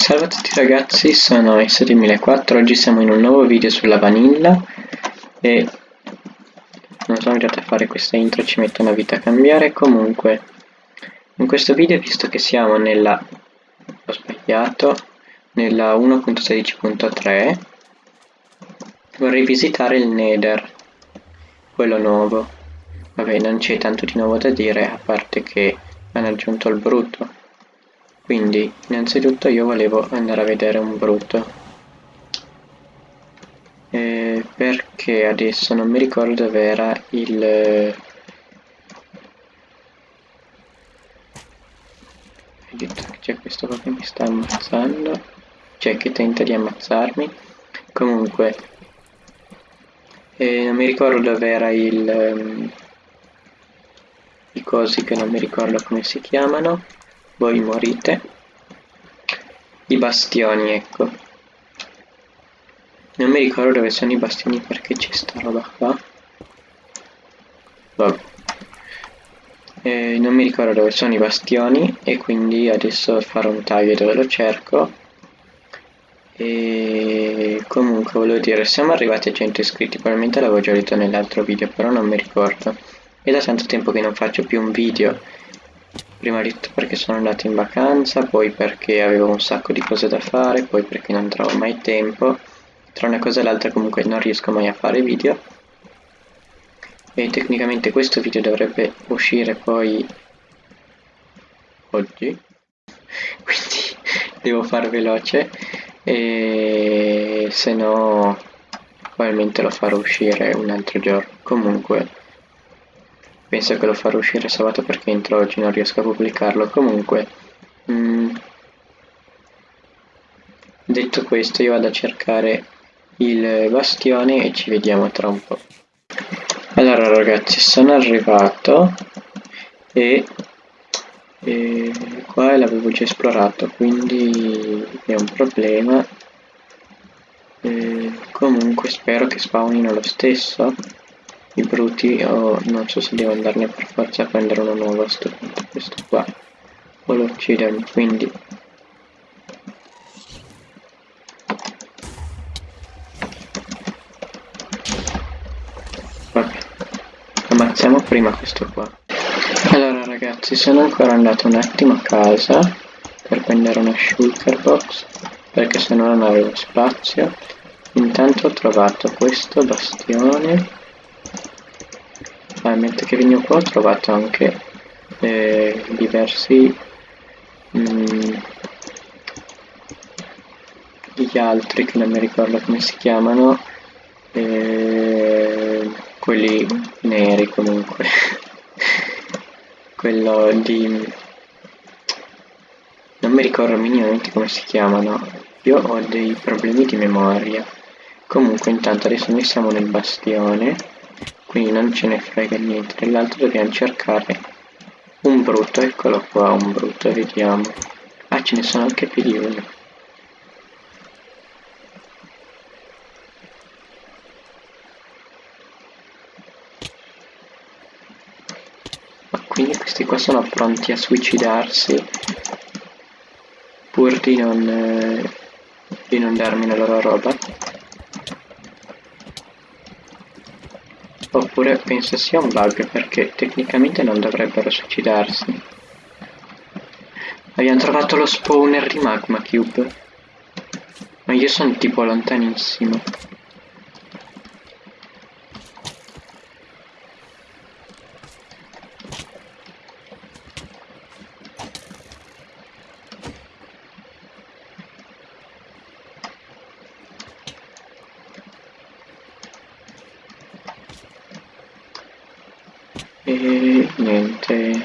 Salve a tutti ragazzi, sono S2004, oggi siamo in un nuovo video sulla vanilla e non sono arrivato a fare questa intro, ci metto una vita a cambiare, comunque in questo video visto che siamo nella, ho sbagliato, nella 1.16.3 vorrei visitare il Nether, quello nuovo, vabbè non c'è tanto di nuovo da dire a parte che hanno aggiunto il brutto quindi innanzitutto io volevo andare a vedere un brutto. Eh, perché adesso non mi ricordo dove era il c'è questo qua che mi sta ammazzando? Cioè che tenta di ammazzarmi? Comunque eh, non mi ricordo dove era il um, i cosi che non mi ricordo come si chiamano voi morite. I bastioni, ecco. Non mi ricordo dove sono i bastioni perché c'è sta roba qua. Vabbè. Eh, non mi ricordo dove sono i bastioni e quindi adesso farò un taglio dove lo cerco. E comunque volevo dire, siamo arrivati a 100 iscritti, probabilmente l'avevo già detto nell'altro video, però non mi ricordo. È da tanto tempo che non faccio più un video prima di tutto perché sono andato in vacanza, poi perché avevo un sacco di cose da fare, poi perché non trovo mai tempo. Tra una cosa e l'altra comunque non riesco mai a fare video. E tecnicamente questo video dovrebbe uscire poi oggi. Quindi devo fare veloce e se no probabilmente lo farò uscire un altro giorno. Comunque penso che lo farò uscire sabato perché entro oggi non riesco a pubblicarlo. Comunque mm, detto questo io vado a cercare il bastione e ci vediamo tra un po' allora ragazzi sono arrivato e, e qua l'avevo già esplorato quindi è un problema. E comunque spero che spawnino lo stesso i bruti o non so se devo andarne per forza a prendere uno nuovo a sto punto questo qua. Lo uccidermi quindi. Vabbè. Ammazziamo prima questo qua. Allora ragazzi sono ancora andato un attimo a casa per prendere una shulker box perché se no non avevo spazio. Intanto ho trovato questo bastione mentre che vengo qua ho trovato anche eh, diversi mm, gli altri che non mi ricordo come si chiamano eh, quelli neri comunque. Quello di non mi ricordo minimamente come si chiamano. Io ho dei problemi di memoria. Comunque intanto adesso noi siamo nel bastione quindi non ce ne frega niente dell'altro dobbiamo cercare un brutto eccolo qua un brutto vediamo. Ah ce ne sono anche più di uno. Ma quindi questi qua sono pronti a suicidarsi pur di non, eh, di non darmi la loro roba Oppure penso sia un bug perché tecnicamente non dovrebbero suicidarsi. Abbiamo trovato lo spawner di Magma Cube. Ma io sono tipo lontanissimo. E niente.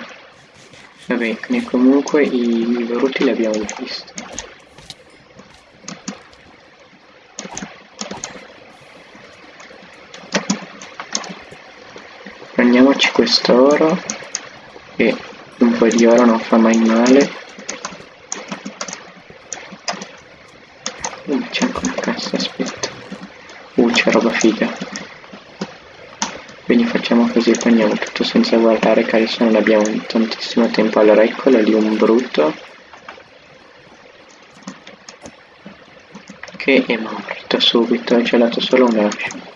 Vabbè comunque i brutti li abbiamo visti. Prendiamoci quest'oro e un po' di oro non fa mai male. Uh, c'è anche una cassa aspetta. Uh c'è roba figa così prendiamo tutto senza guardare che adesso non abbiamo tantissimo tempo allora eccolo lì un brutto che è morto subito, ha gelato solo un ascio.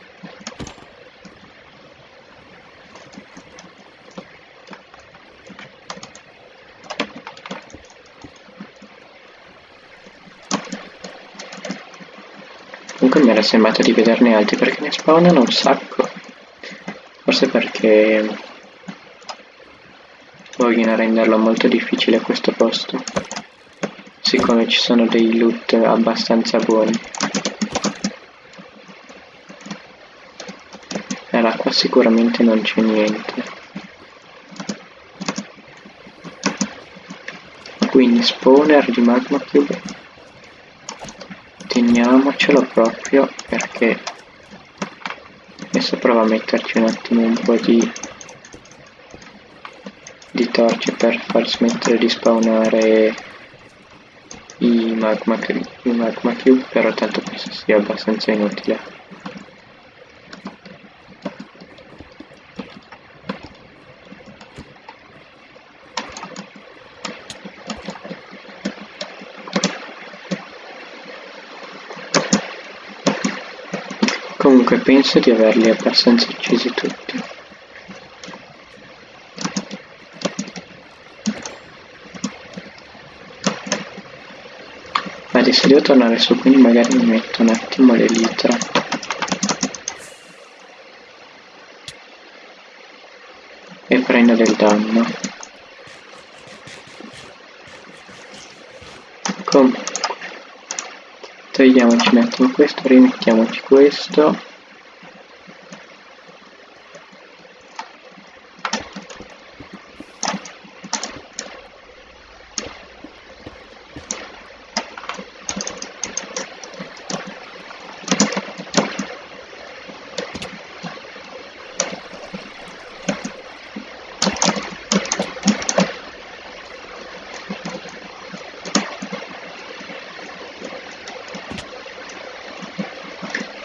Comunque mi era sembrato di vederne altri perché ne spawnano un sacco. Forse perché vogliono renderlo molto difficile questo posto. Siccome ci sono dei loot abbastanza buoni. Allora qua sicuramente non c'è niente. Quindi spawner di magma cube teniamocelo proprio perché adesso provo a metterci un attimo un po' di di torce per far smettere di spawnare i magma, i magma cube però tanto penso sia abbastanza inutile Comunque penso di averli abbastanza uccisi tutti. Adesso devo tornare su, quindi magari mi metto un attimo le litra. E prendo del danno. Comunque togliamoci un attimo questo rimettiamoci questo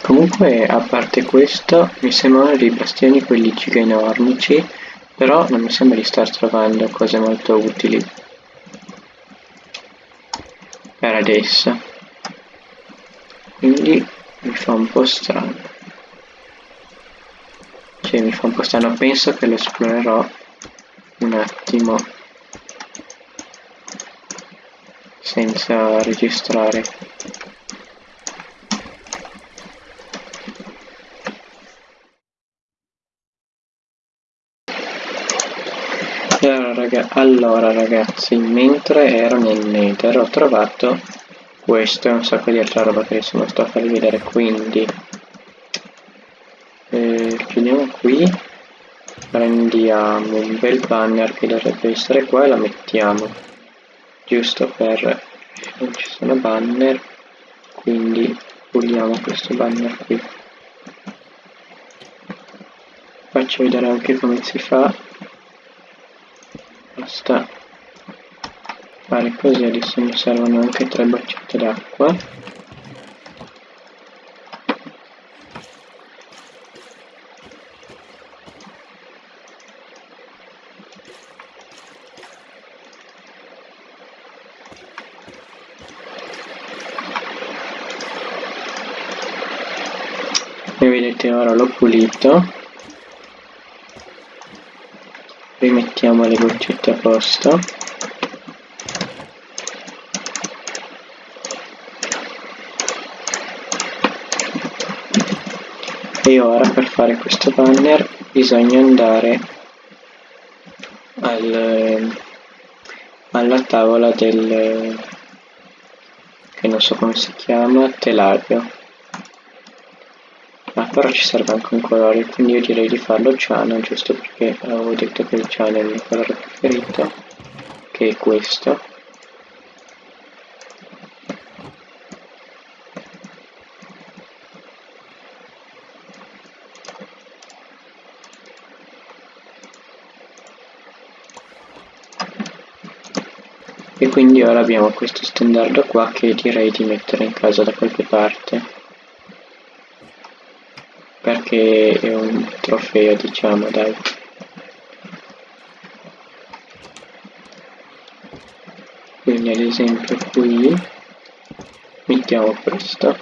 Comunque, a parte questo, mi sembrano dei bastioni quelli giga-enormici, però non mi sembra di star trovando cose molto utili. Per adesso. Quindi mi fa un po' strano. Cioè, mi fa un po' strano. Penso che lo esplorerò un attimo senza registrare. Allora ragazzi mentre ero nel nether ho trovato questo e un sacco di altra roba che adesso non sto a farvi vedere quindi eh, chiudiamo qui. Prendiamo un bel banner che dovrebbe essere qua e la mettiamo giusto per non ci sono banner quindi puliamo questo banner qui. Faccio vedere anche come si fa basta fare così adesso mi servono anche tre boccette d'acqua. E vedete ora l'ho pulito rimettiamo le goccette a posto. E ora per fare questo banner bisogna andare al, alla tavola del che non so come si chiama telario però ci serve anche un colore quindi io direi di farlo ciano giusto perché avevo detto che il ciano è il mio colore preferito che è questo. E quindi ora abbiamo questo stendardo qua che direi di mettere in casa da qualche parte perché è un trofeo diciamo dai. Quindi ad esempio qui mettiamo questo.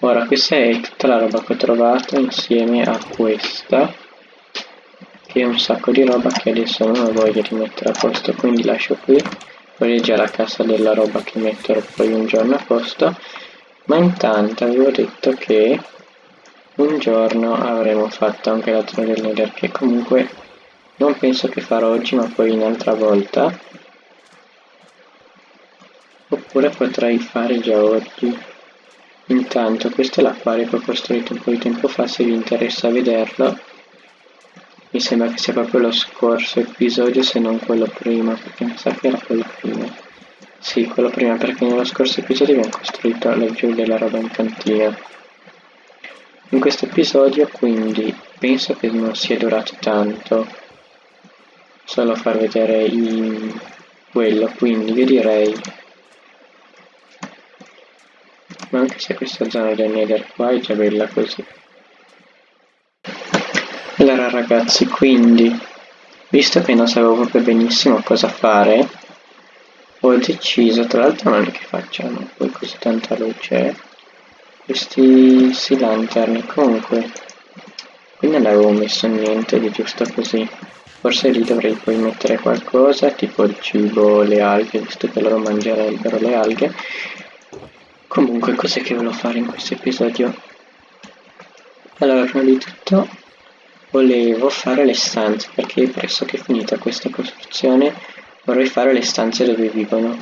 Ora questa è tutta la roba che ho trovato insieme a questa che è un sacco di roba che adesso non ho voglia di mettere a posto quindi lascio qui quella è già la cassa della roba che metterò poi un giorno a posto. Ma intanto avevo detto che un giorno avremo fatto anche la torre del nether che comunque non penso che farò oggi ma poi un'altra volta. Oppure potrei fare già oggi. Intanto questo è l'acquario che ho costruito un po' di tempo fa se vi interessa vederlo mi sembra che sia proprio lo scorso episodio se non quello prima perché mi sa che era quello prima. Sì quello prima perché nello scorso episodio abbiamo costruito laggiù della roba in cantina in questo episodio quindi penso che non sia durato tanto. Solo far vedere i... quello quindi io direi. Ma anche se questa zona del nether qua è già bella così allora ragazzi quindi visto che non sapevo proprio benissimo cosa fare ho deciso tra l'altro non è che facciano poi così tanta luce questi si lantern. Comunque qui non avevo messo niente di giusto così. Forse lì dovrei poi mettere qualcosa tipo il cibo le alghe visto che loro mangerebbero le alghe. Comunque cos'è che volevo fare in questo episodio? Allora prima di tutto volevo fare le stanze perché pressoché finita questa costruzione vorrei fare le stanze dove vivono.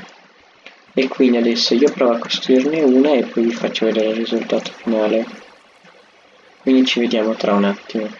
E quindi adesso io provo a costruirne una e poi vi faccio vedere il risultato finale. Quindi ci vediamo tra un attimo